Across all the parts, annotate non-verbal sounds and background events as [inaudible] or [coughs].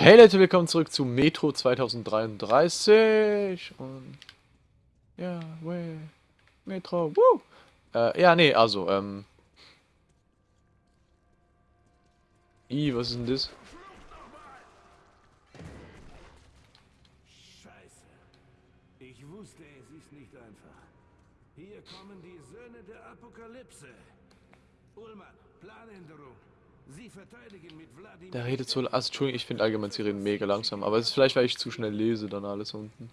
Hey Leute, willkommen zurück zu Metro 2033 und ja, way, Metro, woo! Äh, ja, nee, also, ähm I, was ist denn das? Scheiße. Ich wusste, es ist nicht einfach. Hier kommen die Söhne der Apokalypse. Ullmann, Planänderung. Der redet so, also Entschuldigung, ich finde allgemein, sie reden mega langsam, aber es ist vielleicht, weil ich zu schnell lese, dann alles unten.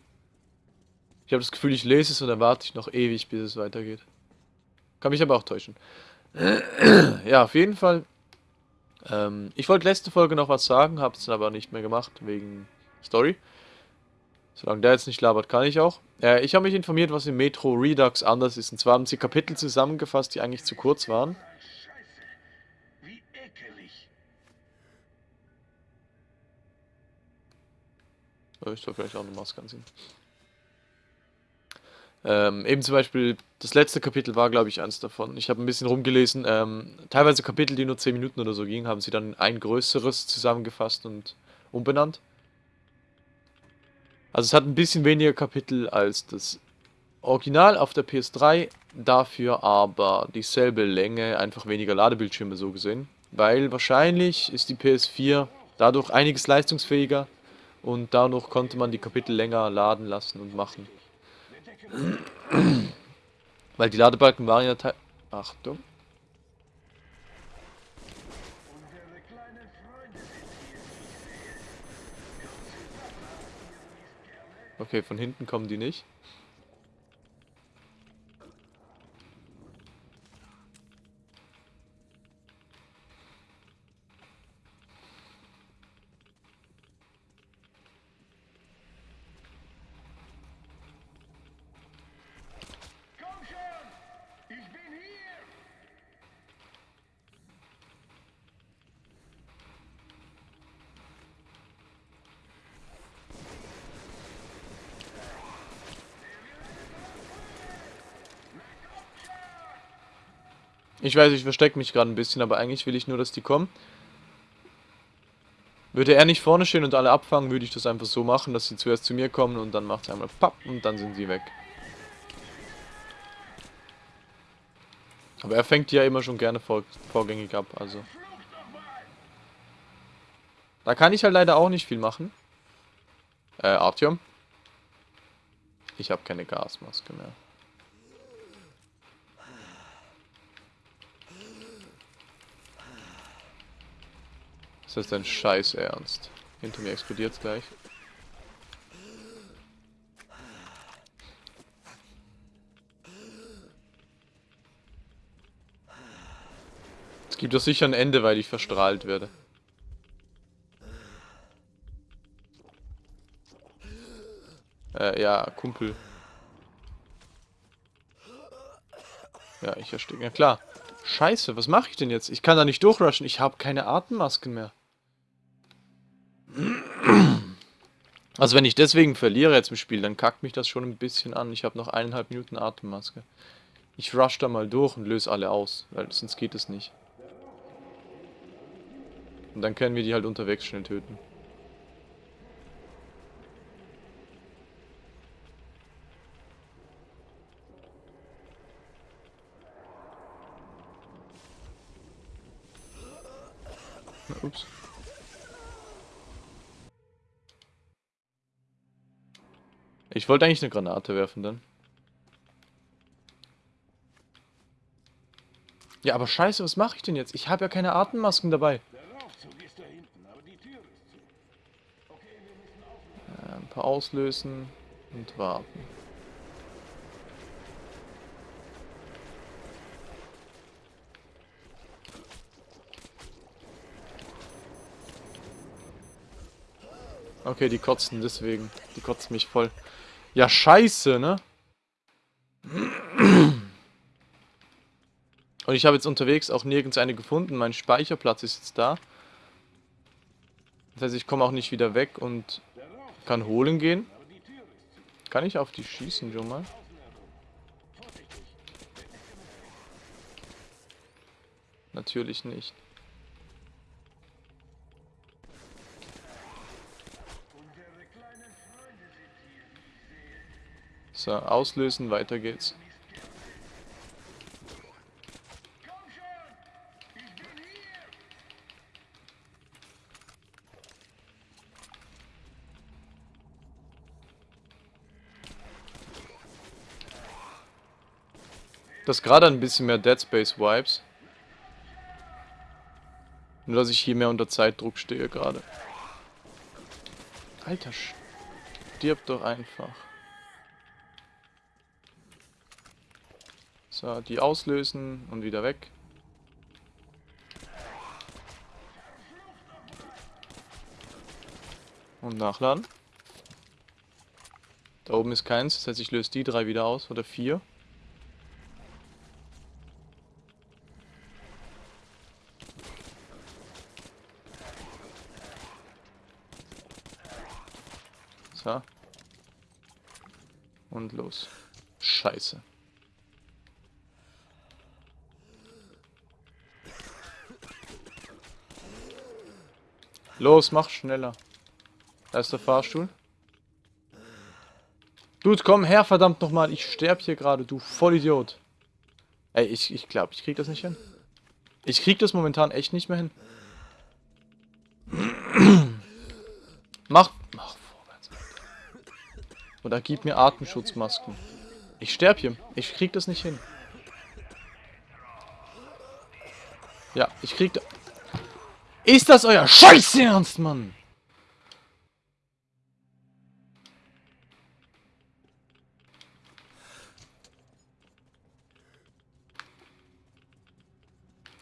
Ich habe das Gefühl, ich lese es und dann warte ich noch ewig, bis es weitergeht. Kann mich aber auch täuschen. [clears throat] ja, auf jeden Fall. Ähm, ich wollte letzte Folge noch was sagen, habe es dann aber nicht mehr gemacht, wegen Story. Solange der jetzt nicht labert, kann ich auch. Äh, ich habe mich informiert, was im Metro Redux anders ist. Und zwar haben sie Kapitel zusammengefasst, die eigentlich zu kurz waren. Wie ekelig. Oh, Ich soll vielleicht auch eine Maske anziehen. Ähm, eben zum Beispiel, das letzte Kapitel war, glaube ich, eins davon. Ich habe ein bisschen rumgelesen. Ähm, teilweise Kapitel, die nur 10 Minuten oder so gingen, haben sie dann in ein größeres zusammengefasst und umbenannt. Also es hat ein bisschen weniger Kapitel als das Original auf der PS3, dafür aber dieselbe Länge, einfach weniger Ladebildschirme so gesehen. Weil wahrscheinlich ist die PS4 dadurch einiges leistungsfähiger und dadurch konnte man die Kapitel länger laden lassen und machen. [clears throat] Weil die Ladebalken waren ja teil... Achtung. Okay, von hinten kommen die nicht. Ich weiß, ich verstecke mich gerade ein bisschen, aber eigentlich will ich nur, dass die kommen. Würde er nicht vorne stehen und alle abfangen, würde ich das einfach so machen, dass sie zuerst zu mir kommen und dann macht es einmal papp und dann sind sie weg. Aber er fängt die ja immer schon gerne vor, vorgängig ab, also. Da kann ich halt leider auch nicht viel machen. Äh, Artyom? Ich habe keine Gasmaske mehr. Das ist dein Scheiß Ernst. Hinter mir explodiert's gleich. Es gibt doch sicher ein Ende, weil ich verstrahlt werde. Äh, ja, Kumpel. Ja, ich ersticke. Ja, klar. Scheiße, was mache ich denn jetzt? Ich kann da nicht durchrushen. Ich habe keine Atemmasken mehr. Also wenn ich deswegen verliere jetzt im Spiel, dann kackt mich das schon ein bisschen an. Ich habe noch eineinhalb Minuten Atemmaske. Ich rush da mal durch und löse alle aus, weil sonst geht es nicht. Und dann können wir die halt unterwegs schnell töten. Ups. Ich wollte eigentlich eine Granate werfen dann. Ja, aber scheiße, was mache ich denn jetzt? Ich habe ja keine Atemmasken dabei. Ein paar auslösen und warten. Okay, die kotzen deswegen. Die kotzen mich voll. Ja, scheiße, ne? Und ich habe jetzt unterwegs auch nirgends eine gefunden. Mein Speicherplatz ist jetzt da. Das heißt, ich komme auch nicht wieder weg und kann holen gehen. Kann ich auf die schießen schon mal? Natürlich nicht. So, auslösen, weiter geht's. Das gerade ein bisschen mehr Dead Space Vibes. Nur dass ich hier mehr unter Zeitdruck stehe gerade. Alter, stirb doch einfach. So, die auslösen und wieder weg. Und nachladen. Da oben ist keins, das heißt ich löse die drei wieder aus, oder vier. So. Und los. Scheiße. Los, mach schneller. Da ist der Fahrstuhl. Dude, komm her, verdammt nochmal. Ich sterb hier gerade, du Vollidiot. Ey, ich, ich glaube, ich krieg das nicht hin. Ich krieg das momentan echt nicht mehr hin. [clears throat] mach, mach vorwärts. Oder gib mir Atemschutzmasken. Ich sterb hier. Ich krieg das nicht hin. Ja, ich krieg... Ist das euer Scheiß Ernst, Mann?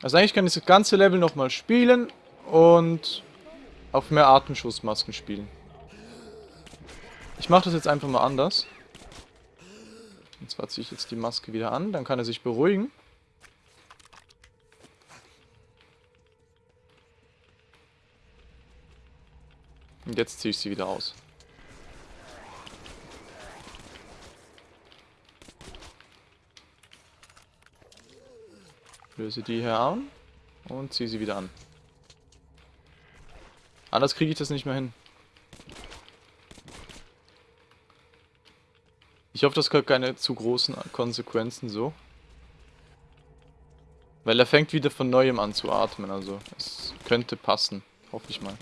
Also eigentlich kann ich das ganze Level nochmal spielen und auf mehr Atemschutzmasken spielen. Ich mache das jetzt einfach mal anders. Und zwar ziehe ich jetzt die Maske wieder an, dann kann er sich beruhigen. Und jetzt ziehe ich sie wieder aus. Löse die hier an und ziehe sie wieder an. Anders kriege ich das nicht mehr hin. Ich hoffe, das hat keine zu großen Konsequenzen so. Weil er fängt wieder von neuem an zu atmen, also es könnte passen. Hoffe ich mal.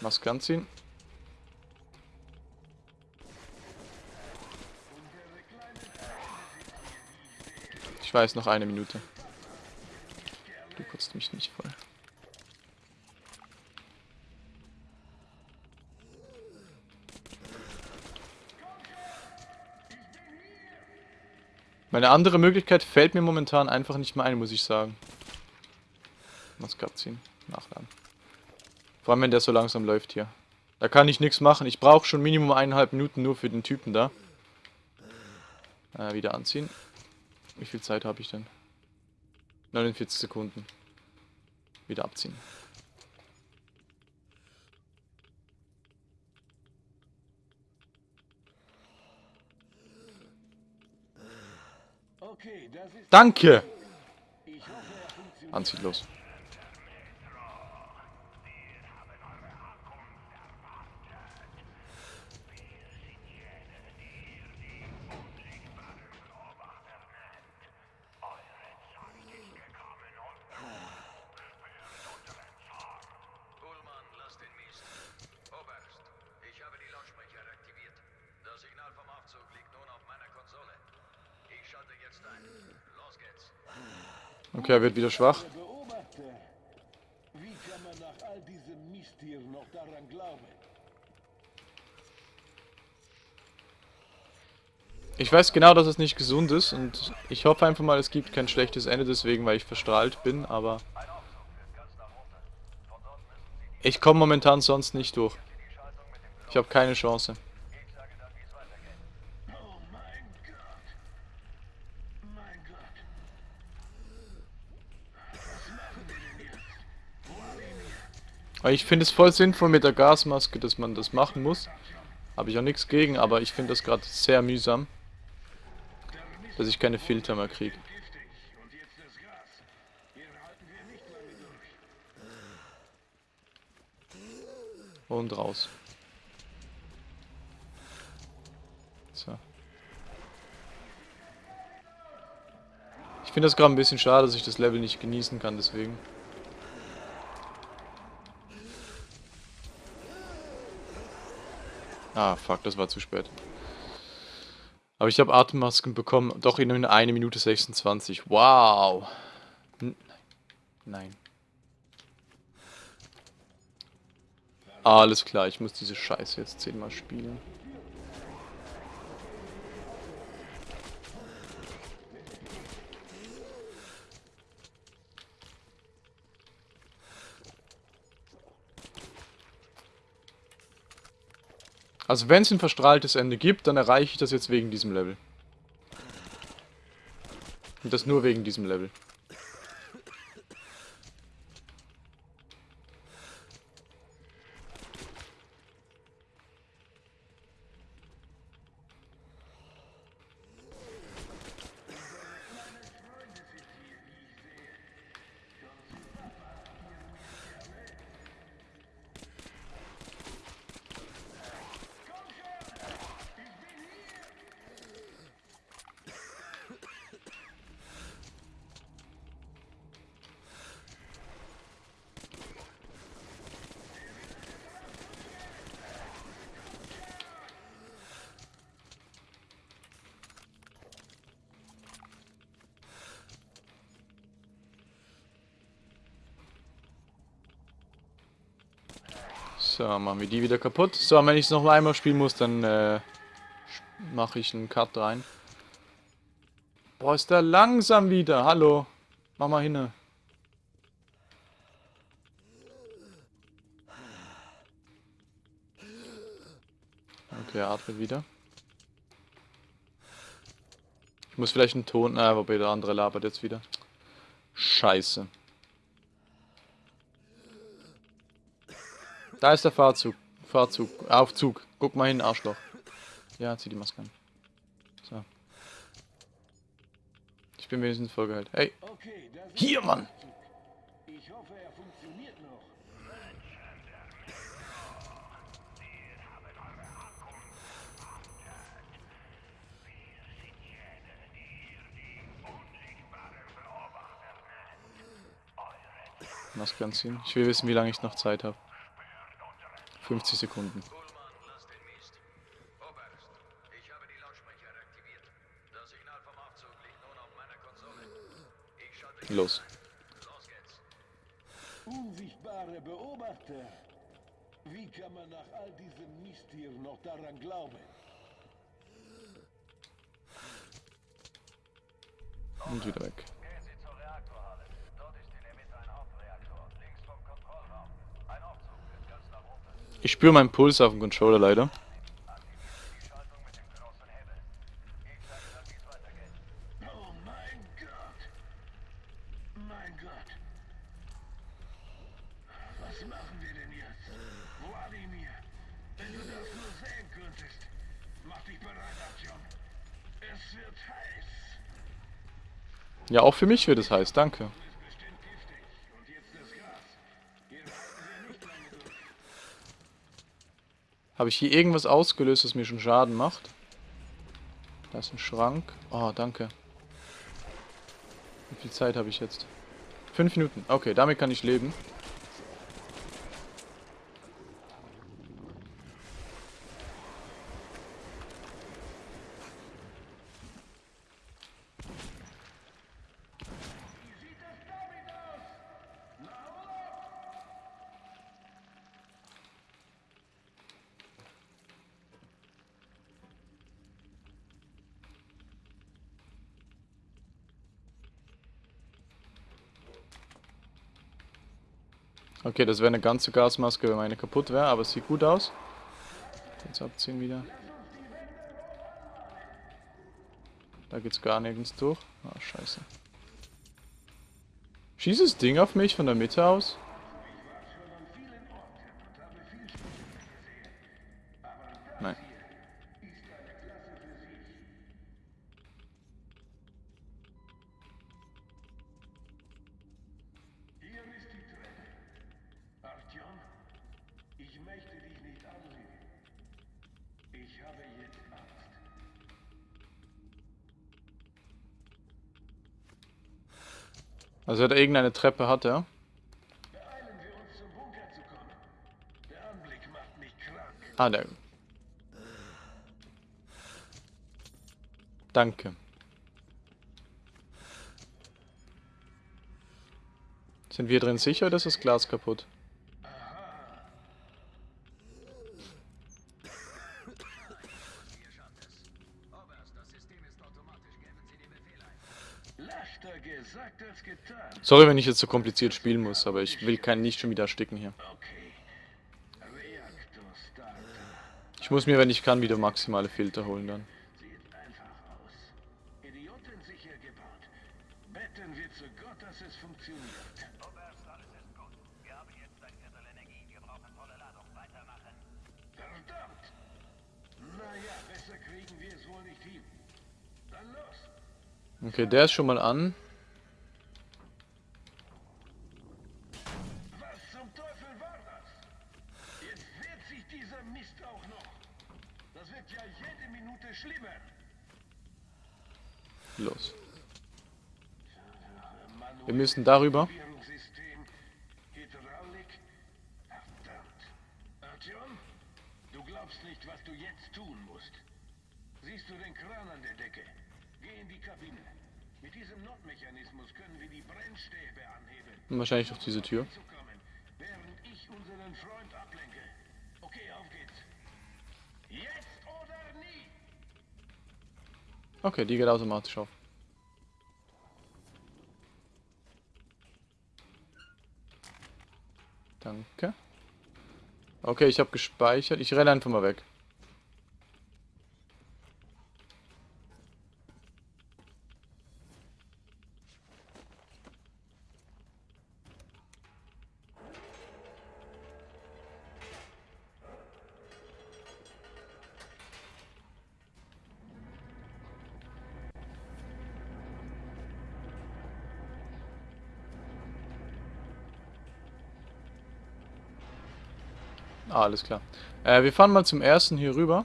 Maske anziehen. Ich weiß, noch eine Minute. Du kotzt mich nicht voll. Meine andere Möglichkeit fällt mir momentan einfach nicht mehr ein, muss ich sagen. Maske abziehen, nachladen. Vor allem, wenn der so langsam läuft hier. Da kann ich nichts machen. Ich brauche schon Minimum eineinhalb Minuten nur für den Typen da. Äh, wieder anziehen. Wie viel Zeit habe ich denn? 49 Sekunden. Wieder abziehen. Danke! Anziehen los. Okay, er wird wieder schwach. Wie kann man nach all diesem Mist hier noch daran glauben? Ich weiß genau, dass es nicht gesund ist und ich hoffe einfach mal, es gibt kein schlechtes Ende deswegen, weil ich verstrahlt bin, aber ich komme momentan sonst nicht durch. Ich habe keine Chance. Weil ich finde es voll sinnvoll mit der Gasmaske, dass man das machen muss. Habe ich auch nichts gegen, aber ich finde das gerade sehr mühsam. Dass ich keine Filter mehr kriege. Und raus. So. Ich finde das gerade ein bisschen schade, dass ich das Level nicht genießen kann, deswegen. Ah, fuck, das war zu spät. Aber ich habe Atemmasken bekommen, doch in 1 Minute 26. Wow. N Nein. Alles klar, ich muss diese Scheiße jetzt zehnmal spielen. Also wenn es ein verstrahltes Ende gibt, dann erreiche ich das jetzt wegen diesem Level. Und das nur wegen diesem Level. So, machen wir die wieder kaputt. So, wenn ich es noch einmal spielen muss, dann äh, mache ich einen Cut rein. Boah, ist der langsam wieder. Hallo. Mach mal hin. Okay, atmet wieder. Ich muss vielleicht einen Ton... Ah, wobei der andere labert jetzt wieder. Scheiße. Da ist der Fahrzug. Fahrzug. Aufzug. Guck mal hin, Arschloch. Ja, zieh die Maske an. So. Ich bin wenigstens vollgeheilt. Hey. Hier, Mann! Maske anziehen. Ich will wissen, wie lange ich noch Zeit habe. 50 Sekunden. Ullmann, lass den Mist. Oberst, ich habe die Lautsprecher aktiviert. Das Signal vom Aufzug liegt nun auf meiner Konsole. Ich schalte Los. Unsichtbare Beobachter. Wie kann man nach all diesem Mist hier noch daran glauben? Und wieder weg. Könntest. Mach dich bereit, Aktion. Es wird heiß. Ja, auch für mich wird es heiß, danke. Ist bestimmt giftig. Und jetzt das Gas. Hier halten wir nicht lange durch. Habe ich hier irgendwas ausgelöst, das mir schon Schaden macht? Da ist ein Schrank. Oh, danke. Wie viel Zeit habe ich jetzt? Fünf Minuten. Okay, damit kann ich leben. Okay, das wäre eine ganze Gasmaske, wenn meine kaputt wäre, aber es sieht gut aus. Jetzt abziehen wieder. Da geht's gar nirgends durch. Ah, scheiße. Schießt das Ding auf mich von der Mitte aus? Also hat er irgendeine Treppe hat krank. Ah, der. Danke. Sind wir drin sicher oder ist das Glas kaputt? Oberst, das System ist automatisch. Geben Sie den Befehl ein. Leichter gesagt als getan. Sorry, wenn ich jetzt so kompliziert spielen muss, aber ich will keinen nicht schon wieder ersticken hier. Okay. Ich muss mir, wenn ich kann, wieder maximale Filter holen dann. Sieht einfach aus. Idiotensicher gebaut. Betten wir zu Gott, dass es funktioniert. Oberst, alles ist gut. Wir haben jetzt ein Viertel Energie. Wir brauchen volle Ladung. Weitermachen. Verdammt! Naja, besser kriegen wir es wohl nicht hin. Dann los! Okay, der ist schon mal an. Was zum Teufel war das? Jetzt wehrt sich dieser Mist auch noch. Das wird ja jede Minute schlimmer. Los. Wir müssen darüber. Aktivierungssystem, Hydraulik. Verdammt. Artyom, du glaubst nicht, was du jetzt tun musst. Siehst du den Kran an der Decke? Geh in die Kabine. Mit diesem Notmechanismus können wir die Brennstäbe anhebeln. Wahrscheinlich durch diese Tür. Auf! Okay, die geht automatisch auf. Danke. Okay, ich habe gespeichert. Ich renne einfach mal weg. Ah, alles klar. Äh, wir fahren mal zum ersten hier rüber.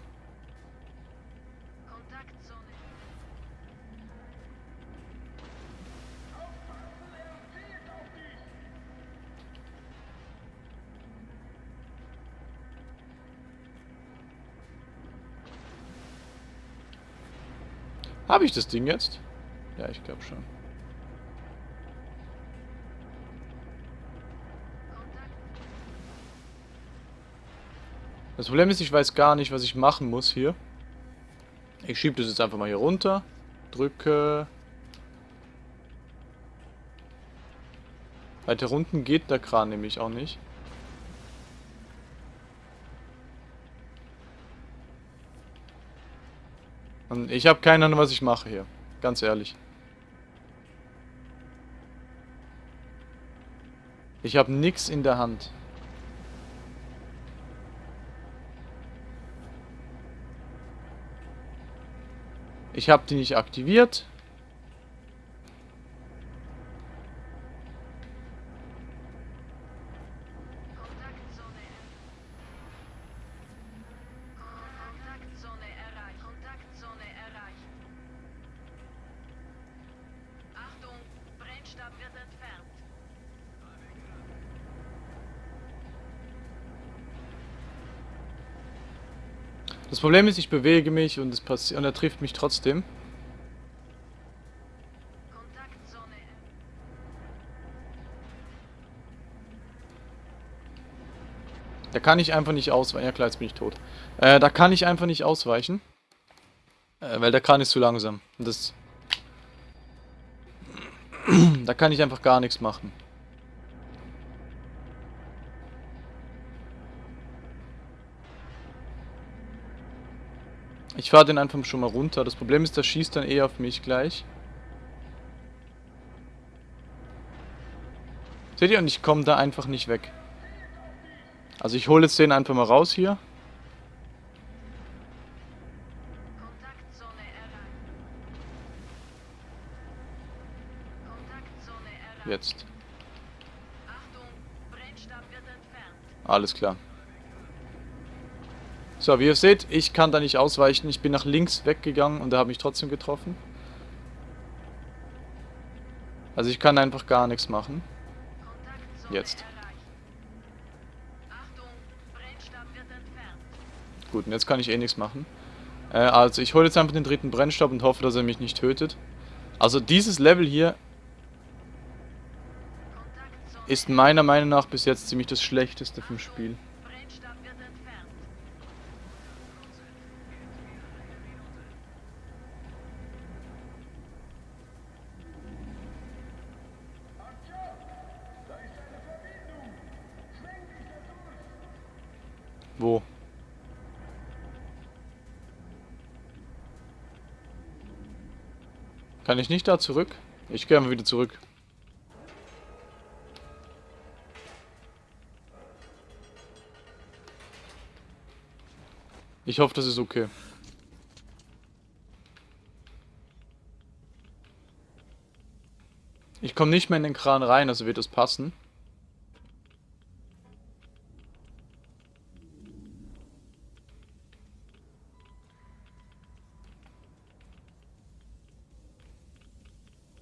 Habe ich das Ding jetzt? Ja, ich glaube schon. Das Problem ist, ich weiß gar nicht, was ich machen muss hier. Ich schiebe das jetzt einfach mal hier runter. Drücke. Weiter unten geht der Kran nämlich auch nicht. Und ich habe keine Ahnung, was ich mache hier. Ganz ehrlich. Ich habe nichts in der Hand. Ich habe die nicht aktiviert. Problem ist, ich bewege mich und, es passi- und er trifft mich trotzdem. Da kann ich einfach nicht ausweichen. Ja klar, jetzt bin ich tot. Äh, da kann ich einfach nicht ausweichen. Äh, weil der Kran ist zu langsam. Das... [clears throat] da kann ich einfach gar nichts machen. Ich fahre den einfach schon mal runter. Das Problem ist, der schießt dann eh auf mich gleich. Seht ihr? Und ich komme da einfach nicht weg. Also ich hole jetzt den einfach mal raus hier. Jetzt. Alles klar. So, wie ihr seht, ich kann da nicht ausweichen. Ich bin nach links weggegangen und er hat mich trotzdem getroffen. Also ich kann einfach gar nichts machen. Jetzt. Gut, und jetzt kann ich eh nichts machen. Äh, also ich hole jetzt einfach den dritten Brennstab und hoffe, dass er mich nicht tötet. Also dieses Level hier ist meiner Meinung nach bis jetzt ziemlich das schlechteste vom Spiel. Brennstab wird entfernt. Da ist eine Verbindung. Zwing dich da durch. Wo? Kann ich nicht da zurück? Ich gehe mal wieder zurück. Ich hoffe, das ist okay. Ich komme nicht mehr in den Kran rein, also wird das passen.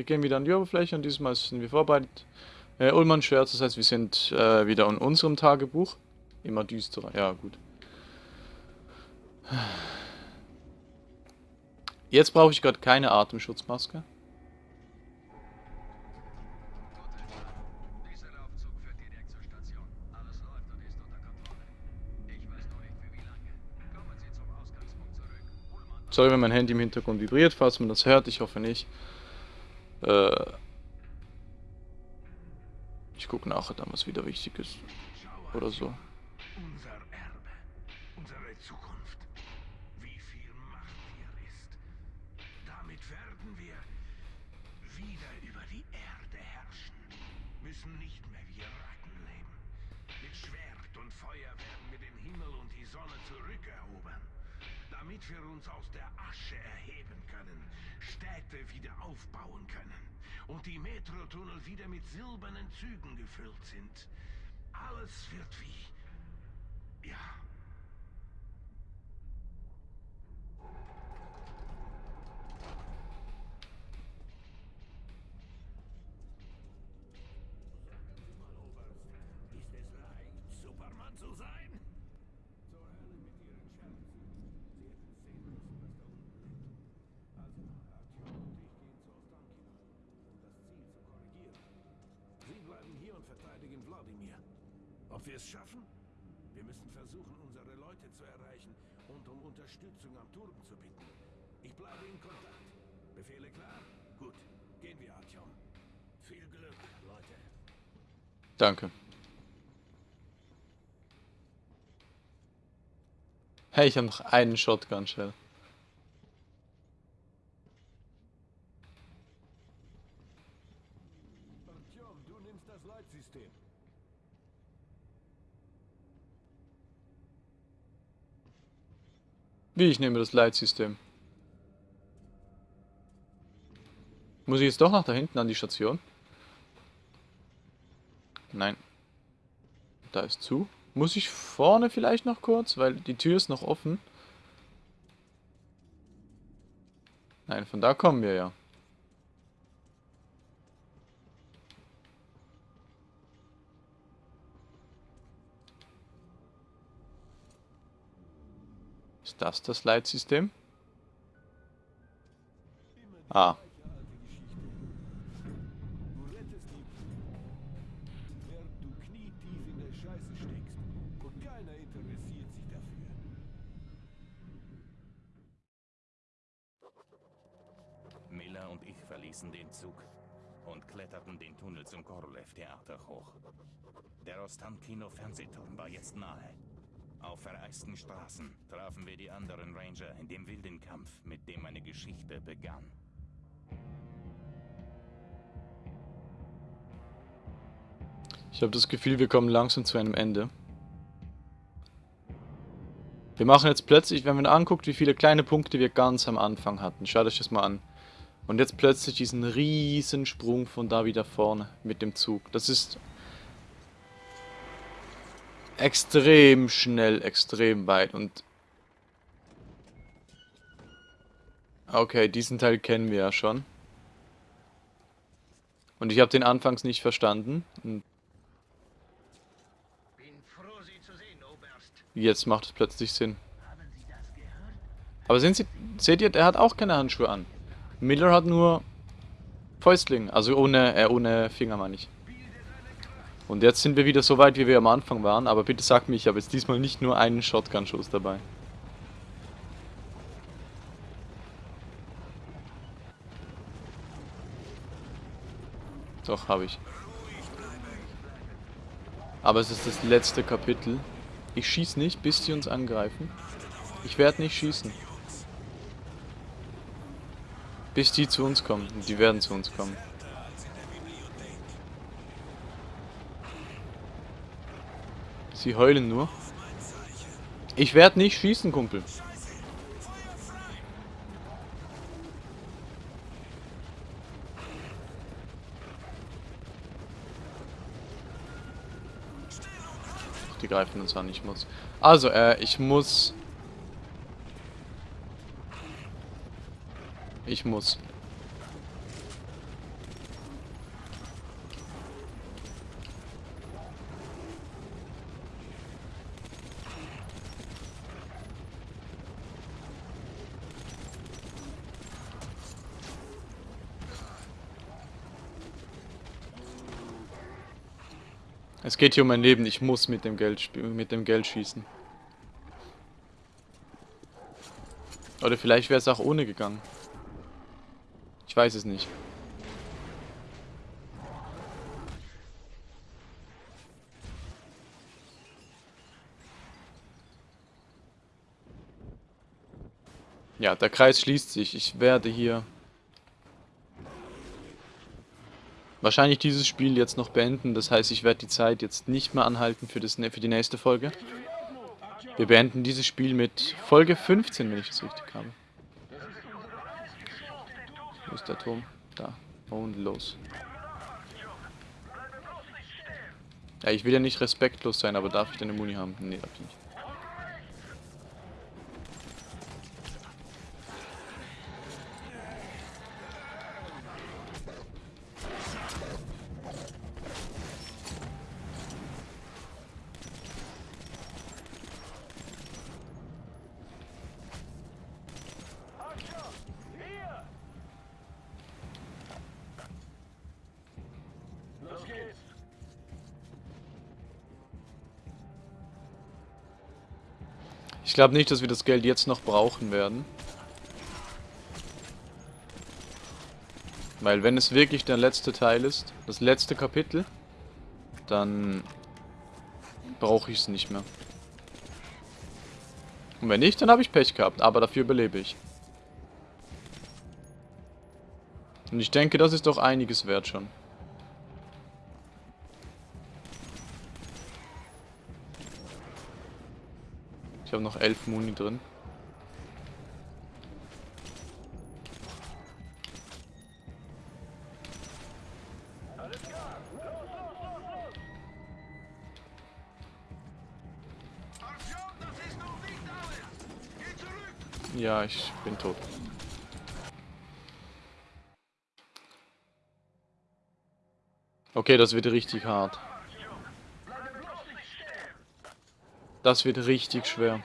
Wir gehen wieder an die Oberfläche und dieses Mal sind wir vorbereitet. Äh, Ullmann Shirts, das heißt, wir sind äh, wieder in unserem Tagebuch. Immer düsterer, ja gut. Jetzt brauche ich gerade keine Atemschutzmaske. Sorry, wenn mein Handy im Hintergrund vibriert, falls man das hört. Ich hoffe nicht. Äh, ich gucke nachher dann, was wieder wichtig ist. Oder so. Unser Erbe, unsere Zukunft. Wie viel Macht hier ist. Damit werden wir wieder über die Erde herrschen. Müssen nicht mehr wie Ratten leben. Mit Schwert und Feuer werden wir den Himmel und die Sonne zurückerobern. Damit wir uns aus der Asche erheben Städte wieder aufbauen können und die Metrotunnel wieder mit silbernen Zügen gefüllt sind. Alles wird wie ja. Es schaffen? Wir müssen versuchen, unsere Leute zu erreichen und um Unterstützung am Turm zu bitten. Ich bleibe in Kontakt. Befehle klar? Gut. Gehen wir, Artyom. Viel Glück, Leute. Danke. Hey, ich habe noch einen Shotgun-Shell. Artyom, du nimmst das Leitsystem. Wie, ich nehme das Leitsystem. Muss ich jetzt doch nach da hinten an die Station? Nein. Da ist zu. Muss ich vorne vielleicht noch kurz, weil die Tür ist noch offen. Nein, von da kommen wir ja. Ist das das Leitsystem? Ah. Miller und ich verließen den Zug und kletterten den Tunnel zum Korolev-Theater hoch. Der Ostankino-Fernsehturm war jetzt nahe. Auf vereisten Straßen trafen wir die anderen Ranger in dem wilden Kampf, mit dem meine Geschichte begann. Ich habe das Gefühl, wir kommen langsam zu einem Ende. Wir machen jetzt plötzlich, wenn man anguckt, wie viele kleine Punkte wir ganz am Anfang hatten. Schaut euch das mal an. Und jetzt plötzlich diesen riesen Sprung von da wieder vorne mit dem Zug. Das ist extrem schnell, extrem weit und Okay, diesen Teil kennen wir ja schon. Und ich habe den anfangs nicht verstanden. Oberst. jetzt macht es plötzlich Sinn. Aber sind Sie, seht ihr, der hat auch keine Handschuhe an. Miller hat nur Fäustling, also ohne, äh, ohne Finger meine ich. Und jetzt sind wir wieder so weit, wie wir am Anfang waren, aber bitte sag mir, ich habe jetzt diesmal nicht nur einen Shotgun-Schuss dabei. Doch, habe ich. Aber es ist das letzte Kapitel. Ich schieße nicht, bis sie uns angreifen. Ich werde nicht schießen. Bis die zu uns kommen. Und die werden zu uns kommen. Sie heulen nur. Ich werde nicht schießen, Kumpel. Die greifen uns an, ich muss. Also, äh, ich muss... Ich muss. Es geht hier um mein Leben, ich muss mit dem Geld mit dem Geld schießen. Oder vielleicht wäre es auch ohne gegangen. Ich weiß es nicht. Ja, der Kreis schließt sich. Ich werde hier wahrscheinlich dieses Spiel jetzt noch beenden. Das heißt, ich werde die Zeit jetzt nicht mehr anhalten für, das, für die nächste Folge. Wir beenden dieses Spiel mit Folge 15, wenn ich es richtig habe. Wo ist der Turm? Da. Und los. Ja, ich will ja nicht respektlos sein, aber darf ich denn eine Muni haben? Nee, darf ich nicht. Ich glaube nicht, dass wir das Geld jetzt noch brauchen werden. Weil wenn es wirklich der letzte Teil ist, das letzte Kapitel, dann brauche ich es nicht mehr. Und wenn nicht, dann habe ich Pech gehabt, aber dafür überlebe ich. Und ich denke, das ist doch einiges wert schon. Ich habe noch elf Muni drin. Ja, ich bin tot. Okay, das wird richtig hart. Das wird richtig schwer.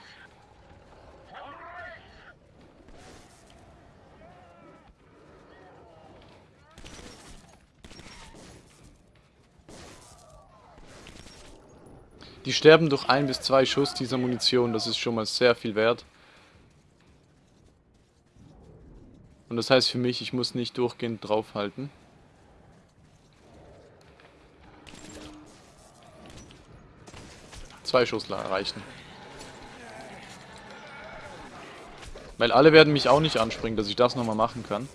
Die sterben durch ein bis zwei Schuss dieser Munition, das ist schon mal sehr viel wert. Und das heißt für mich, ich muss nicht durchgehend draufhalten. Zwei Schuss reichen. Weil alle werden mich auch nicht anspringen, dass ich das nochmal machen kann.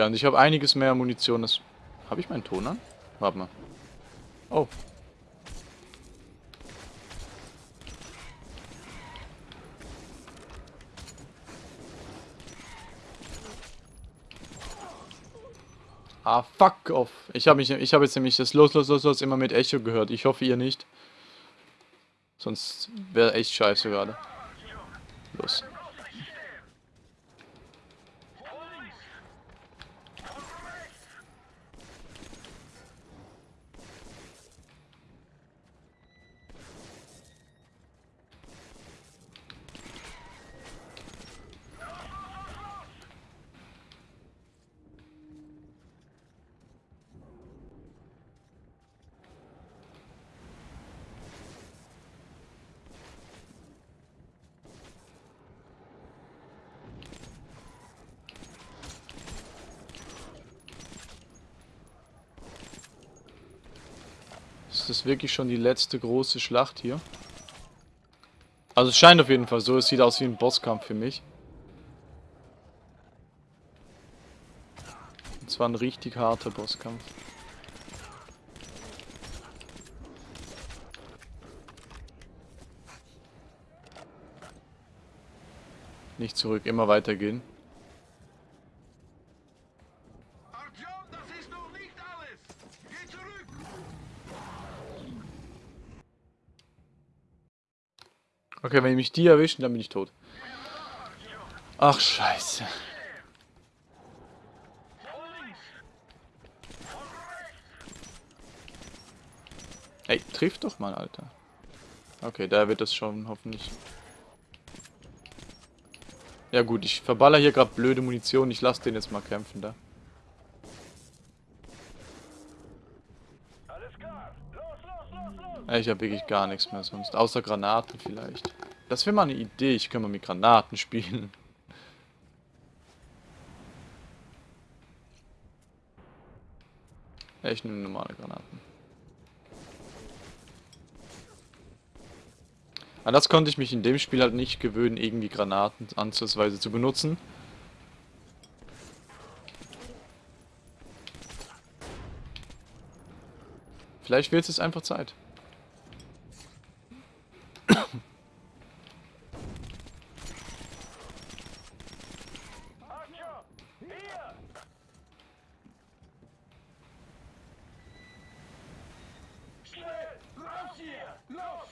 Ja, und ich habe einiges mehr Munition. Das habe ich meinen Ton an? Warte mal. Oh. Ah, fuck off. Ich habe habe jetzt nämlich das Los, Los, Los, Los immer mit Echo gehört. Ich hoffe, ihr nicht. Sonst wäre echt scheiße gerade. Los. Ist das wirklich schon die letzte große Schlacht hier? Also es scheint auf jeden Fall so. Es sieht aus wie ein Bosskampf für mich. Und zwar ein richtig harter Bosskampf. Nicht zurück, immer weitergehen. Okay, wenn mich die erwischen, dann bin ich tot. Ach, scheiße. Ey, trifft doch mal, Alter. Okay, da wird das schon hoffentlich. Ja gut, ich verballer hier gerade blöde Munition. Ich lasse den jetzt mal kämpfen da. Alles klar! Los, los, los, los! Ja, Ich habe wirklich gar nichts mehr sonst. Außer Granaten vielleicht. Das wäre mal eine Idee. Ich kann mal mit Granaten spielen. Ich nehme normale Granaten. An das konnte ich mich in dem Spiel halt nicht gewöhnen, irgendwie Granaten ansatzweise zu benutzen. Vielleicht wird es einfach Zeit. Artyom! Hier! Schnell! Raus hier! Los!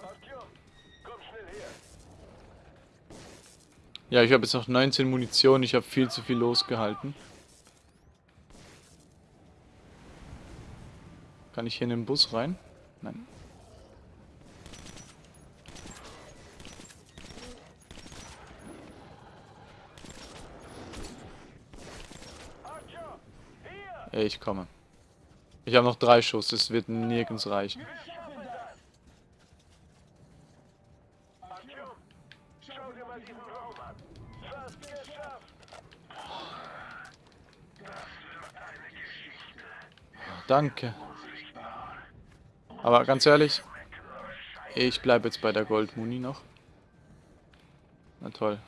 Artyom, komm schnell her! Ja, ich habe jetzt noch 19 Munition. Ich habe viel zu viel losgehalten. Kann ich hier in den Bus rein? Nein. Ich komme. Ich habe noch drei Schuss. Das wird nirgends reichen. Danke. Aber ganz ehrlich, ich bleibe jetzt bei der Goldmuni noch. Na toll.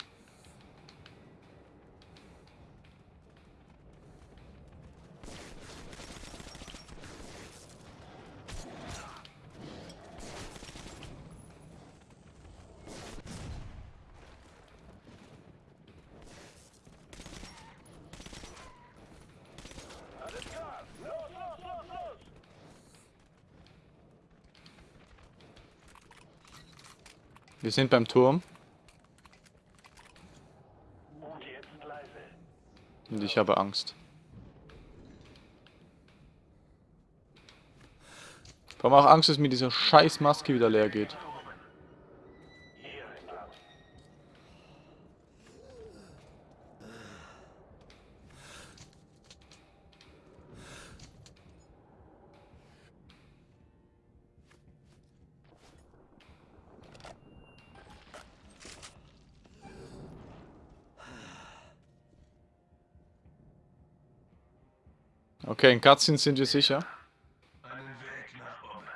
Wir sind beim Turm Und ich habe Angst. Vor allem auch Angst, dass mir diese scheiß Maske wieder leer geht. Hier entlang. Okay, in Cutscenes sind wir sicher. Einen Weg nach oben.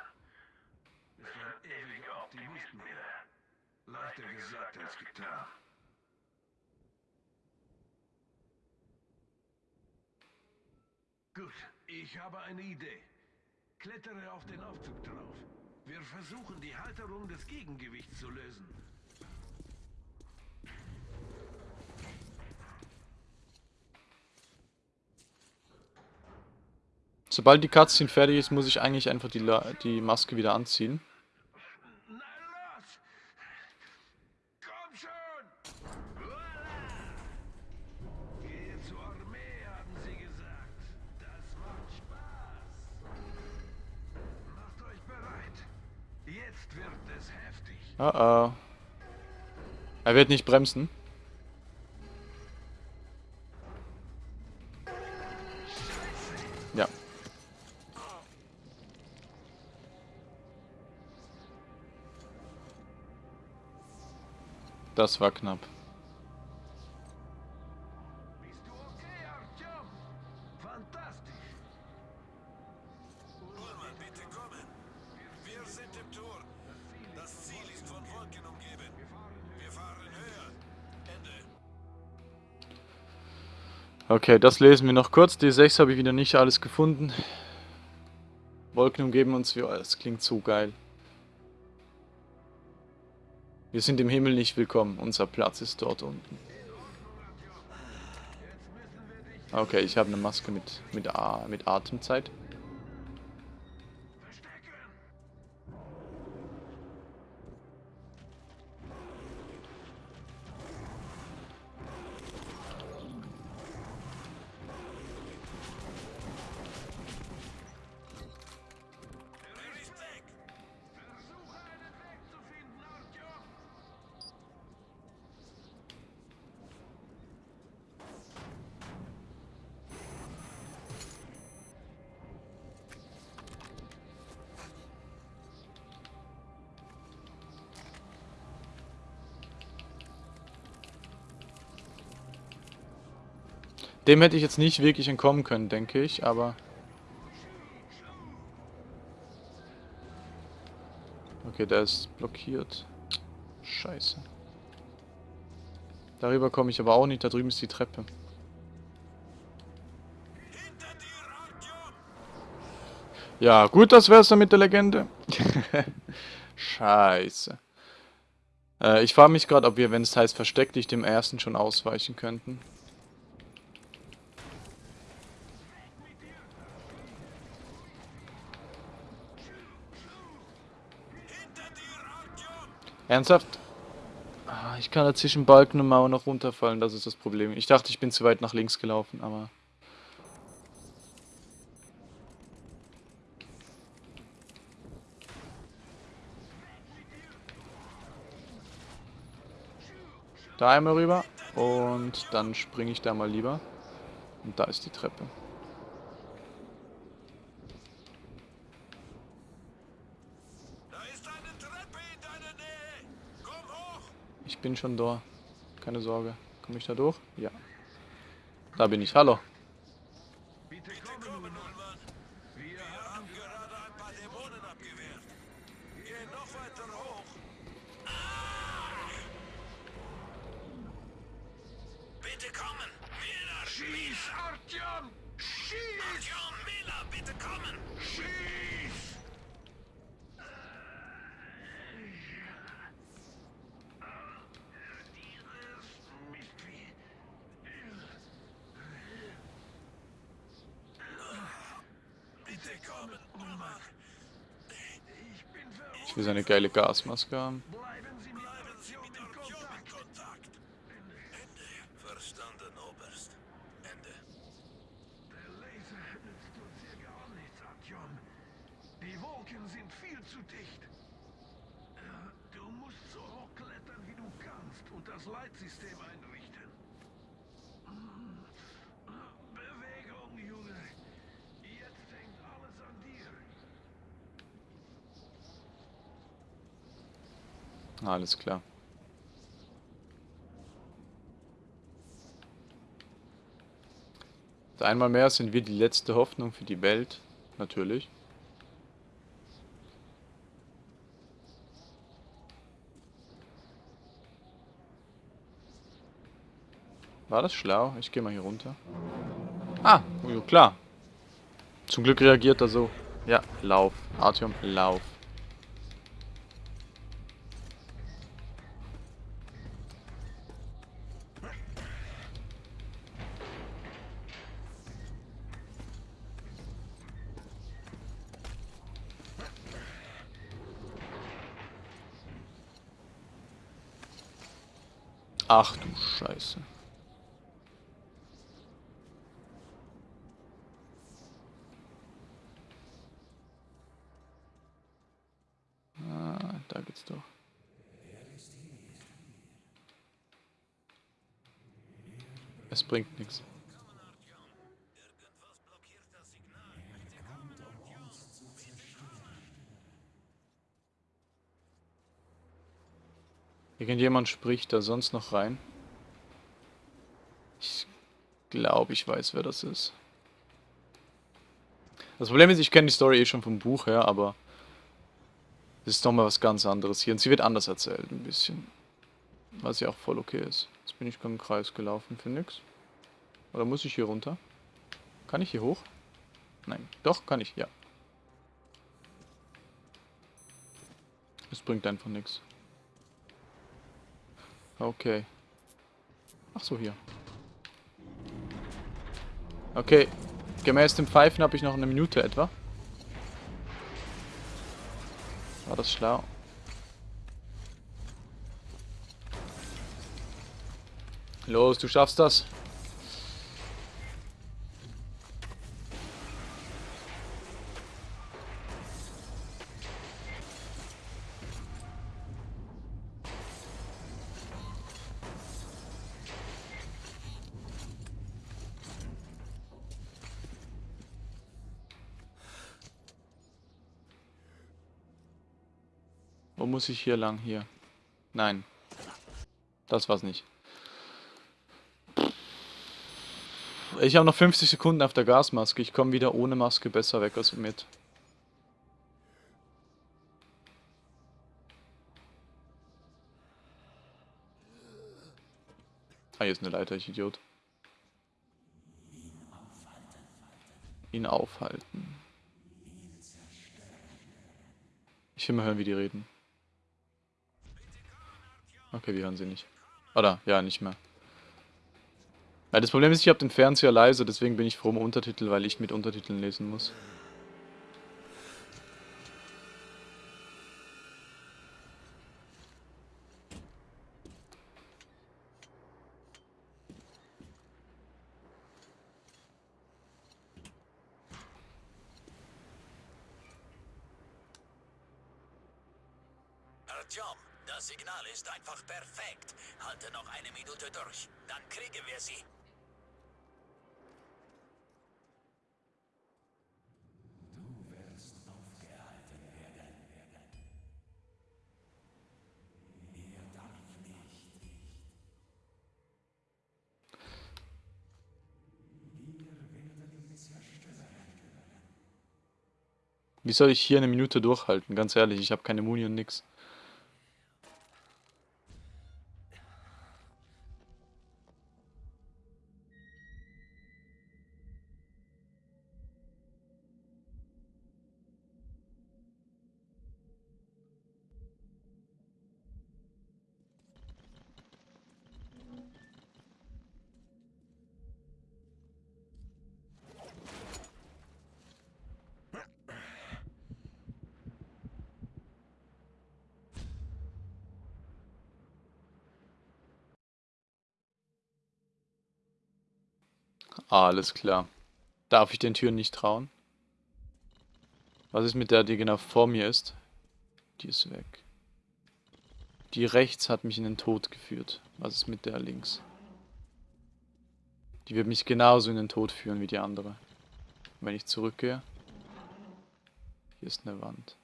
Ist ein ewiger Optimist, Miller. Leichter gesagt als getan. Gut, ich habe eine Idee. Klettere auf den Aufzug drauf. Wir versuchen, die Halterung des Gegengewichts zu lösen. Sobald die Cutscene fertig ist, muss ich eigentlich einfach die, La die Maske wieder anziehen. Na los! Komm schon! Voila! Gehe höher. Ende. Okay, das lesen wir noch kurz. D6 habe ich wieder nicht alles gefunden. Wolken umgeben uns wie... Das klingt so geil. Wir sind im Himmel nicht willkommen. Unser Platz ist dort unten. Okay, ich habe eine Maske mit, mit, mit Atemzeit. Dem hätte ich jetzt nicht wirklich entkommen können, denke ich, aber... Okay, der ist blockiert. Scheiße. Darüber komme ich aber auch nicht, da drüben ist die Treppe. Ja, gut, das wär's dann mit der Legende. [laughs] Scheiße. Äh, ich frage mich gerade, ob wir, wenn es heißt versteck dich, dem ersten schon ausweichen könnten. Hinter dir, Artyom. Ernsthaft? Ah, ich kann da zwischen Balken und Mauer noch runterfallen, das ist das Problem. Ich dachte, ich bin zu weit nach links gelaufen, aber... Da einmal rüber und dann springe ich da mal lieber. Und da ist die Treppe. Da ist eine Treppe in deiner Nähe. Komm hoch. Ich bin schon da. Keine Sorge. Komme ich da durch? Ja. Da bin ich. Hallo. Verrückt. Ich will seine geile Gasmaske haben. Bleiben Sie mit Bleiben Sie Artyom mit in Artyom in Kontakt. Kontakt. Ende. Verstanden, Oberst. Ende. Der Laser nützt uns hier gar nichts, Artyom. Die Wolken sind viel zu dicht. Äh, Du musst so hoch klettern, wie du kannst und das Leitsystem einrichten. Hm. Bewegung, Junge. Jetzt hängt alles an dir. Alles klar. Einmal mehr sind wir die letzte Hoffnung für die Welt. Natürlich. War das schlau? Ich gehe mal hier runter. Ah, oh, klar. Zum Glück reagiert er so. Ja, lauf. Artyom, lauf. Ach du Scheiße. Ah, da geht's doch. Es bringt nichts. Irgendjemand spricht da sonst noch rein. Ich glaube, ich weiß, wer das ist. Das Problem ist, ich kenne die Story eh schon vom Buch her, aber es ist nochmal was ganz anderes hier. Und sie wird anders erzählt, ein bisschen. Was ja auch voll okay ist. Jetzt bin ich im Kreis gelaufen für nix. Oder muss ich hier runter? Kann ich hier hoch? Nein. Doch, kann ich, ja. Es bringt einfach nichts. Okay. Ach so, hier. Okay. Gemäß dem Pfeifen habe ich noch eine Minute etwa. War das schlau? Los, du schaffst das. Muss ich hier lang? Hier. Nein. Das war's nicht. Ich habe noch 50 Sekunden auf der Gasmaske. Ich komme wieder ohne Maske besser weg als mit. Ah, hier ist eine Leiter, ich Idiot. Ihn aufhalten. Ich will mal hören, wie die reden. Okay, wir hören sie nicht. Oder, ja, nicht mehr. Ja, das Problem ist, ich habe den Fernseher leise, deswegen bin ich froh um Untertitel, weil ich mit Untertiteln lesen muss. Artyom, das Signal ist einfach perfekt. Halte noch eine Minute durch. Dann kriegen wir sie. Wie soll ich hier eine Minute durchhalten? Ganz ehrlich, ich habe keine Muni und nix. Alles klar. Darf ich den Türen nicht trauen? Was ist mit der, die genau vor mir ist? Die ist weg. Die rechts hat mich in den Tod geführt. Was ist mit der links? Die wird mich genauso in den Tod führen wie die andere. Wenn ich zurückgehe. Hier ist eine Wand.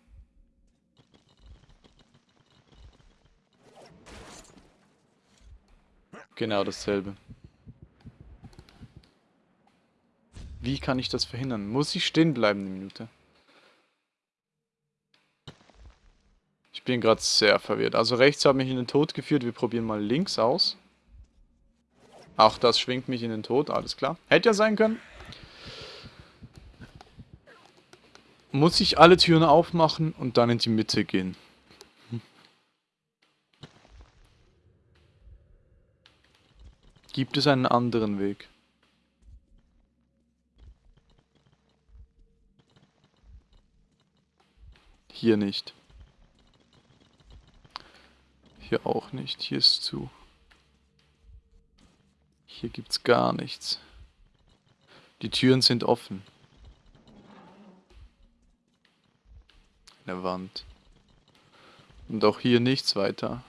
Genau dasselbe. Wie kann ich das verhindern? Muss ich stehen bleiben eine Minute? Ich bin gerade sehr verwirrt. Also rechts hat mich in den Tod geführt. Wir probieren mal links aus. Auch das schwingt mich in den Tod. Alles klar. Hätte ja sein können. Muss ich alle Türen aufmachen und dann in die Mitte gehen. Gibt es einen anderen Weg? Hier nicht. Hier auch nicht. Hier ist zu. Hier gibt's gar nichts. Die Türen sind offen. Eine Wand. Und auch hier nichts weiter.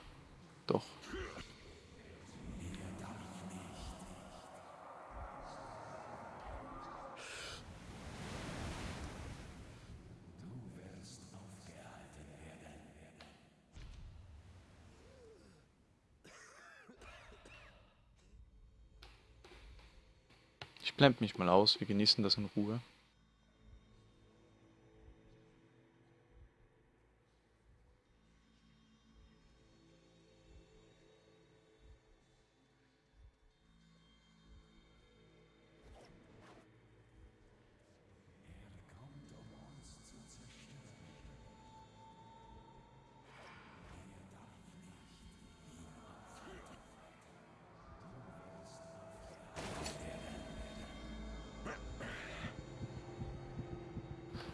Ich blende mich mal aus, wir genießen das in Ruhe.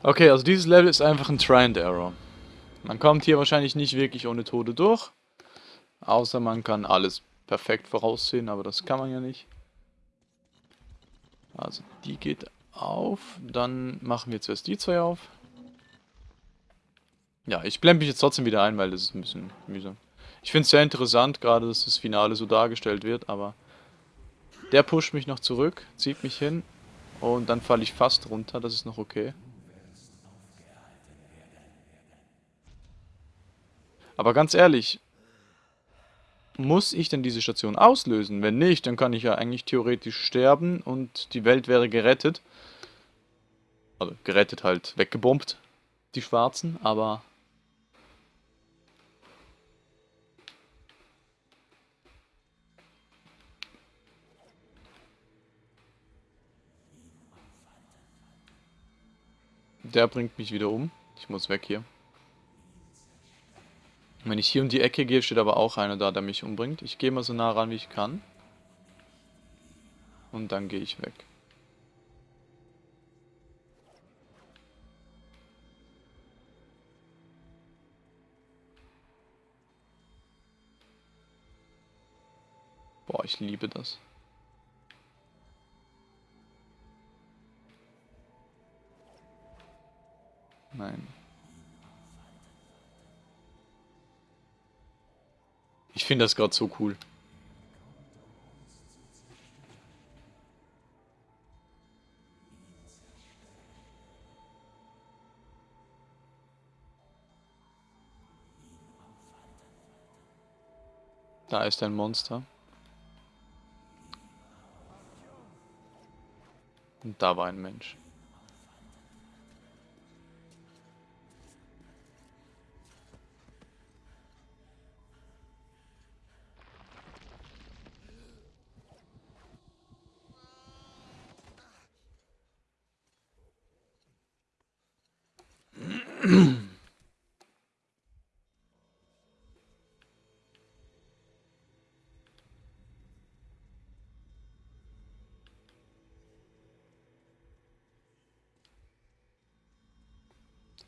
Okay, also dieses Level ist einfach ein Try and Error. Man kommt hier wahrscheinlich nicht wirklich ohne Tode durch. Außer man kann alles perfekt voraussehen, aber das kann man ja nicht. Also die geht auf. Dann machen wir zuerst die zwei auf. Ja, ich blende mich jetzt trotzdem wieder ein, weil das ist ein bisschen mühsam. Ich finde es sehr interessant, gerade dass das Finale so dargestellt wird, aber der pusht mich noch zurück, zieht mich hin und dann falle ich fast runter, das ist noch okay. Aber ganz ehrlich, muss ich denn diese Station auslösen? Wenn nicht, dann kann ich ja eigentlich theoretisch sterben und die Welt wäre gerettet. Also gerettet halt, weggebombt, die Schwarzen, aber... Der bringt mich wieder um. Ich muss weg hier. Wenn ich hier um die Ecke gehe, steht aber auch einer da, der mich umbringt. Ich gehe mal so nah ran, wie ich kann. Und dann gehe ich weg. Boah, ich liebe das. Nein. Ich finde das gerade so cool. Da ist ein Monster. Und da war ein Mensch.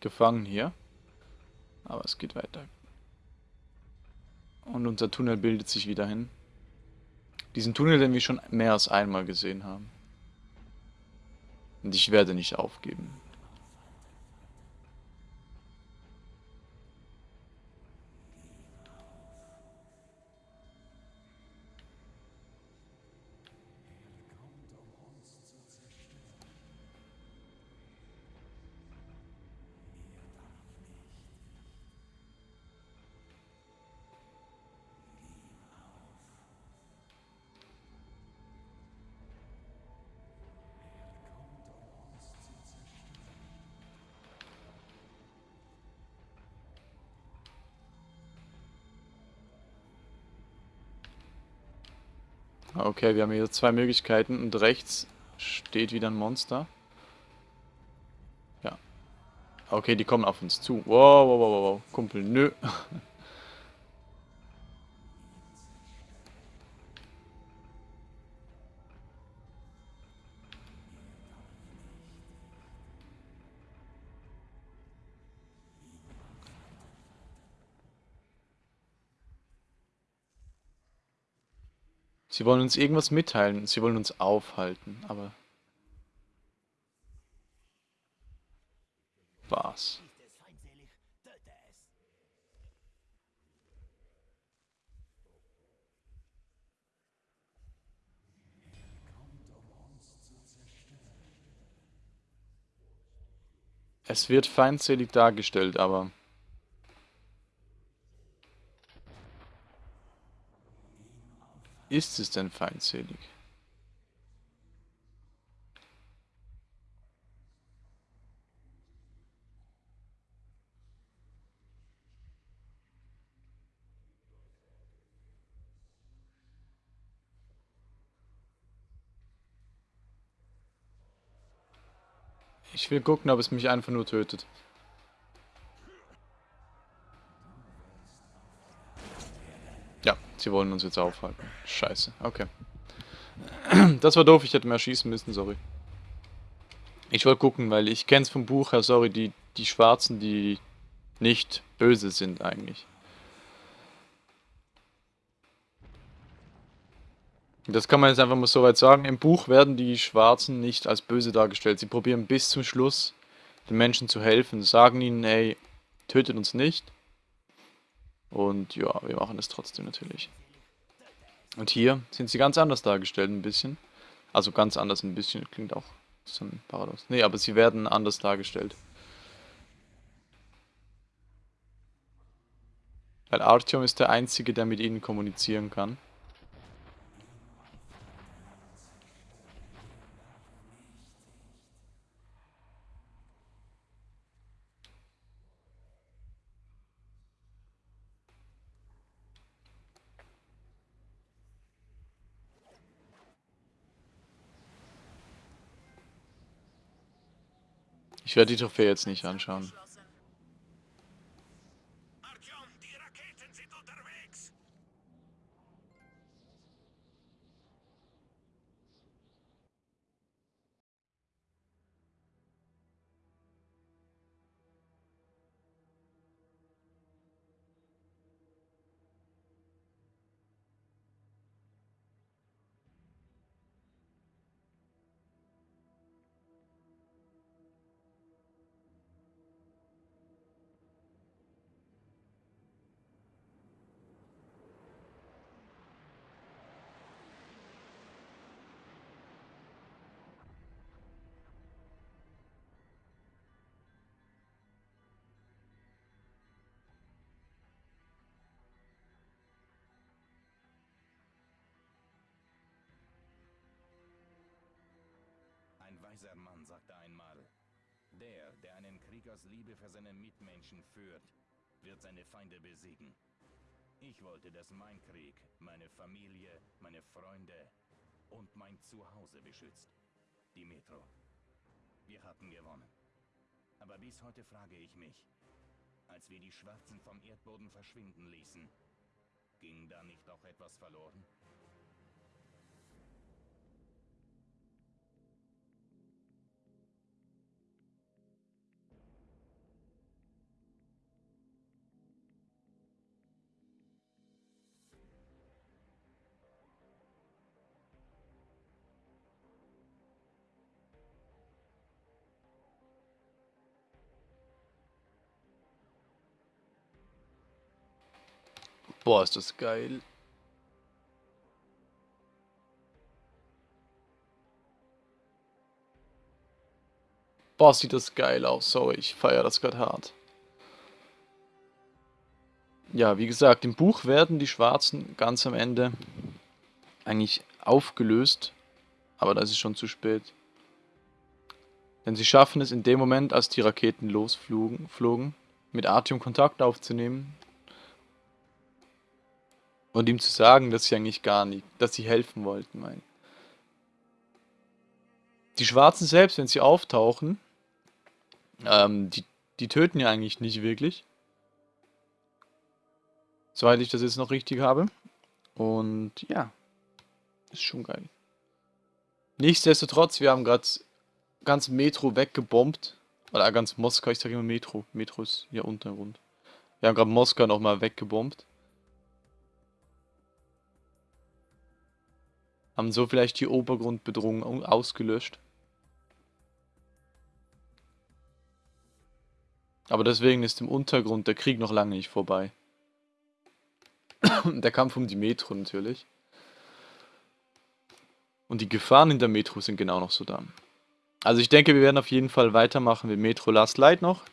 Gefangen hier. Aber es geht weiter. Und unser Tunnel bildet sich wieder hin. Diesen Tunnel, den wir schon mehr als einmal gesehen haben. Und ich werde nicht aufgeben. Okay, wir haben hier zwei Möglichkeiten und rechts steht wieder ein Monster. Ja. Okay, die kommen auf uns zu. Wow, wow, wow, wow. Kumpel, nö. [laughs] Sie wollen uns irgendwas mitteilen. Sie wollen uns aufhalten, aber... Was? Es wird feindselig dargestellt, aber... Ist es denn feindselig? Ich will gucken, ob es mich einfach nur tötet. Sie wollen uns jetzt aufhalten. Scheiße, okay. [clears throat] Das war doof, ich hätte mehr schießen müssen, sorry. Ich wollte gucken, weil ich kenne es vom Buch her, sorry, die, die Schwarzen, die nicht böse sind eigentlich. Das kann man jetzt einfach mal so weit sagen. Im Buch werden die Schwarzen nicht als böse dargestellt. Sie probieren bis zum Schluss den Menschen zu helfen. Sagen ihnen, ey, tötet uns nicht. Und ja, wir machen es trotzdem natürlich. Und hier sind sie ganz anders dargestellt ein bisschen. Also ganz anders ein bisschen, klingt auch so ein Paradox. Nee, aber sie werden anders dargestellt. Weil Artyom ist der Einzige, der mit ihnen kommunizieren kann. Ich werde die Trophäe jetzt nicht anschauen. Aus Liebe für seine Mitmenschen führt, wird seine Feinde besiegen. Ich wollte, dass mein Krieg meine Familie, meine Freunde und mein Zuhause beschützt. Die Metro. Wir hatten gewonnen. Aber bis heute frage ich mich, als wir die Schwarzen vom Erdboden verschwinden ließen, ging da nicht auch etwas verloren? Boah, ist das geil. Boah, sieht das geil aus. Sorry, ich feiere das gerade hart. Ja, wie gesagt, im Buch werden die Schwarzen ganz am Ende eigentlich aufgelöst. Aber das ist schon zu spät. Denn sie schaffen es in dem Moment, als die Raketen losflogen, flogen, mit Artyom Kontakt aufzunehmen Und ihm zu sagen, dass sie eigentlich gar nicht, dass sie helfen wollten, mein. Die Schwarzen selbst, wenn sie auftauchen, ähm, die, die töten ja eigentlich nicht wirklich. Soweit ich das jetzt noch richtig habe. Und ja, ist schon geil. Nichtsdestotrotz, wir haben gerade ganz Metro weggebombt. Oder ganz Moskau, ich sage immer Metro. Metro ist hier Untergrund. Wir haben gerade Moskau nochmal weggebombt. Haben so vielleicht die Obergrundbedrohung ausgelöscht. Aber deswegen ist im Untergrund der Krieg noch lange nicht vorbei. [coughs] der Kampf um die Metro natürlich. Und die Gefahren in der Metro sind genau noch so da. Also ich denke, wir werden auf jeden Fall weitermachen mit Metro Last Light noch.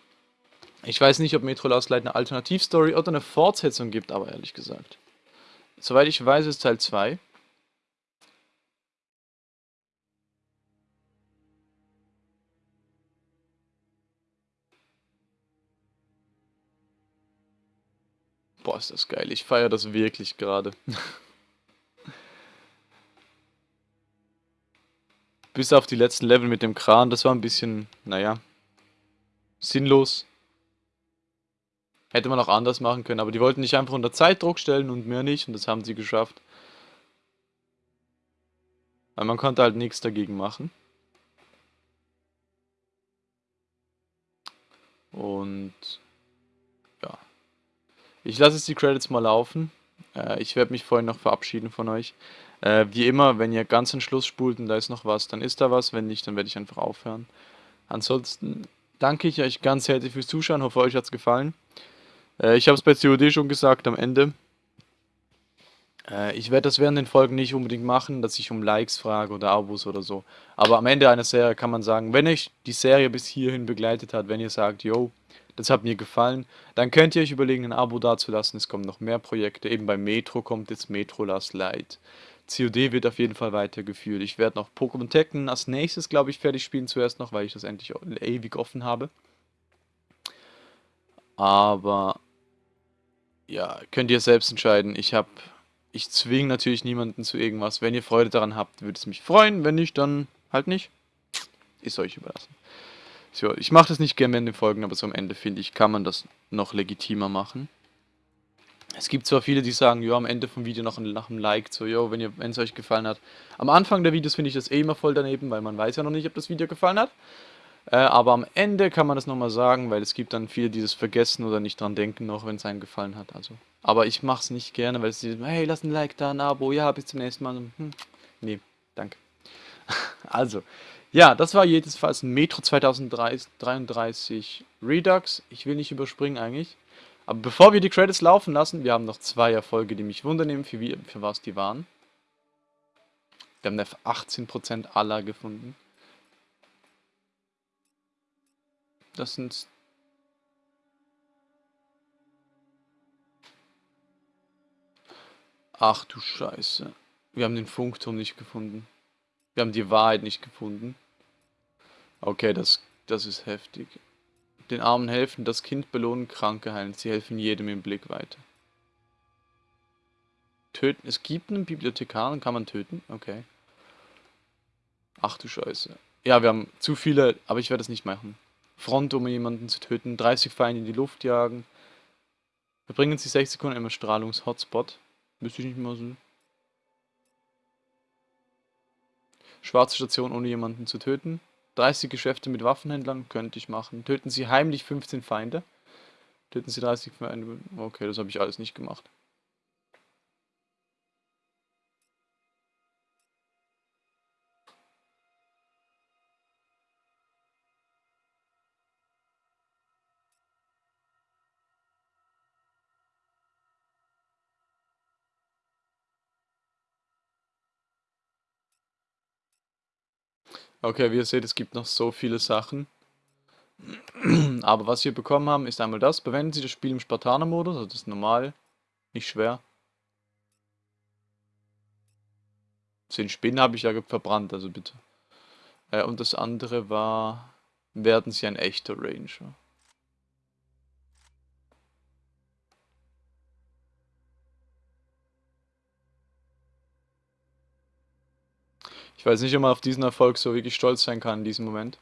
Ich weiß nicht, ob Metro Last Light eine Alternativstory oder eine Fortsetzung gibt, aber ehrlich gesagt. Soweit ich weiß, ist Teil 2. Boah, ist das geil. Ich feiere das wirklich gerade. [laughs] Bis auf die letzten Level mit dem Kran, das war ein bisschen, naja, sinnlos. Hätte man auch anders machen können, aber die wollten nicht einfach unter Zeitdruck stellen und mehr nicht und das haben sie geschafft. Weil man konnte halt nichts dagegen machen. Und. Ich lasse jetzt die Credits mal laufen. Äh, ich werde mich vorhin noch verabschieden von euch. Äh, wie immer, wenn ihr ganz den Schluss spult und da ist noch was, dann ist da was. Wenn nicht, dann werde ich einfach aufhören. Ansonsten danke ich euch ganz herzlich fürs Zuschauen. Hoffe, euch hat es gefallen. Äh, ich habe es bei COD schon gesagt am Ende. Äh, ich werde das während den Folgen nicht unbedingt machen, dass ich um Likes frage oder Abos oder so. Aber am Ende einer Serie kann man sagen, wenn euch die Serie bis hierhin begleitet hat, wenn ihr sagt, yo, das hat mir gefallen, dann könnt ihr euch überlegen, ein Abo dazulassen. Es kommen noch mehr Projekte. Eben bei Metro kommt jetzt Metro Last Light. COD wird auf jeden Fall weitergeführt. Ich werde noch Pokémon Tekken als nächstes, glaube ich, fertig spielen zuerst noch, weil ich das endlich ewig offen habe. Aber ja, könnt ihr selbst entscheiden. Ich habe, ich zwinge natürlich niemanden zu irgendwas. Wenn ihr Freude daran habt, würde es mich freuen. Wenn nicht, dann halt nicht. Ist euch überlassen. So, ich mache das nicht gerne in den Folgen, aber so am Ende finde ich, kann man das noch legitimer machen. Es gibt zwar viele, die sagen, ja, am Ende vom Video noch ein, nach einem Like, so, jo, wenn, es euch gefallen hat. Am Anfang der Videos finde ich das eh immer voll daneben, weil man weiß ja noch nicht, ob das Video gefallen hat. Äh, aber am Ende kann man das nochmal sagen, weil es gibt dann viele, die das vergessen oder nicht dran denken noch, wenn es einem gefallen hat. Also, aber ich mache es nicht gerne, weil es die, hey, lass ein Like da, ein Abo, ja, bis zum nächsten Mal. Hm, nee, danke. [laughs] also, ja, das war jedenfalls ein Metro 2033 Redux. Ich will nicht überspringen eigentlich. Aber bevor wir die Credits laufen lassen, wir haben noch zwei Erfolge, die mich wundern, für, wie, für was die waren. Wir haben 18% aller gefunden. Das sind... Ach du Scheiße. Wir haben den Funkturm nicht gefunden. Wir haben die Wahrheit nicht gefunden. Okay, das, das ist heftig. Den Armen helfen, das Kind belohnen, Kranke heilen. Sie helfen jedem im Blick weiter. Töten. Es gibt einen Bibliothekar und kann man töten? Okay. Ach du Scheiße. Ja, wir haben zu viele, aber ich werde es nicht machen. Front, um jemanden zu töten. 30 Feinde in die Luft jagen. Verbringen Sie 6 Sekunden im Strahlungs-Hotspot. Müsste ich nicht mal so. Schwarze Station, ohne jemanden zu töten. 30 Geschäfte mit Waffenhändlern könnte ich machen. Töten Sie heimlich 15 Feinde. Töten Sie 30 Feinde. Okay, das habe ich alles nicht gemacht. Okay, wie ihr seht, es gibt noch so viele Sachen. Aber was wir bekommen haben, ist einmal das. Verwenden Sie das Spiel im Spartaner-Modus, also das ist normal, nicht schwer. Den Spinnen habe ich ja verbrannt, also bitte. Äh, und das andere war, werden Sie ein echter Ranger. Ich weiß nicht, ob man auf diesen Erfolg so wirklich stolz sein kann in diesem Moment.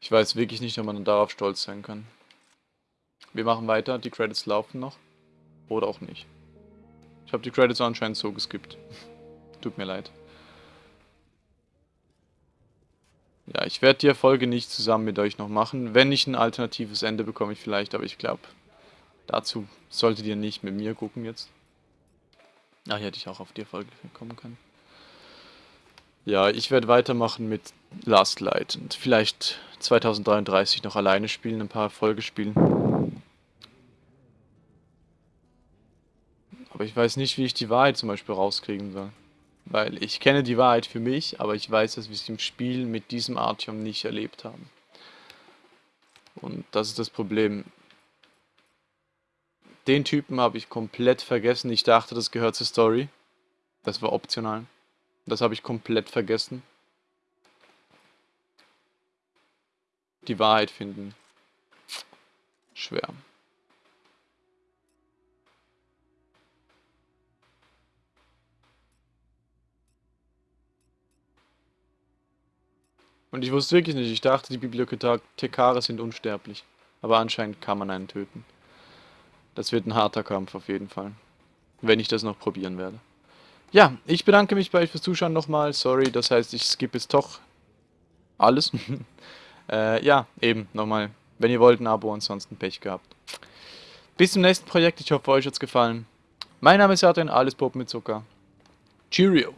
Ich weiß wirklich nicht, ob man darauf stolz sein kann. Wir machen weiter, die Credits laufen noch. Oder auch nicht. Ich habe die Credits anscheinend so geskippt. [laughs] Tut mir leid. Ja, ich werde die Erfolge nicht zusammen mit euch noch machen. Wenn ich ein alternatives Ende bekomme ich vielleicht, aber ich glaube, dazu solltet ihr nicht mit mir gucken jetzt. Ah, hier hätte ich auch auf die Erfolge kommen können. Ja, ich werde weitermachen mit Last Light und vielleicht 2033 noch alleine spielen, ein paar Erfolge spielen. Aber ich weiß nicht, wie ich die Wahrheit zum Beispiel rauskriegen soll. Weil ich kenne die Wahrheit für mich, aber ich weiß, dass wir es im Spiel mit diesem Artyom nicht erlebt haben. Und das ist das Problem. Den Typen habe ich komplett vergessen. Ich dachte, das gehört zur Story. Das war optional. Das habe ich komplett vergessen. Die Wahrheit finden. Schwer. Und ich wusste wirklich nicht, ich dachte, die Bibliothekare sind unsterblich. Aber anscheinend kann man einen töten. Das wird ein harter Kampf auf jeden Fall. Wenn ich das noch probieren werde. Ja, ich bedanke mich bei euch fürs Zuschauen nochmal. Sorry, das heißt, ich skippe jetzt doch alles. [laughs] äh, ja, eben, nochmal. Wenn ihr wollt, ein Abo, ansonsten Pech gehabt. Bis zum nächsten Projekt. Ich hoffe, euch hat es gefallen. Mein Name ist Adrian, alles Pop mit Zucker. Cheerio.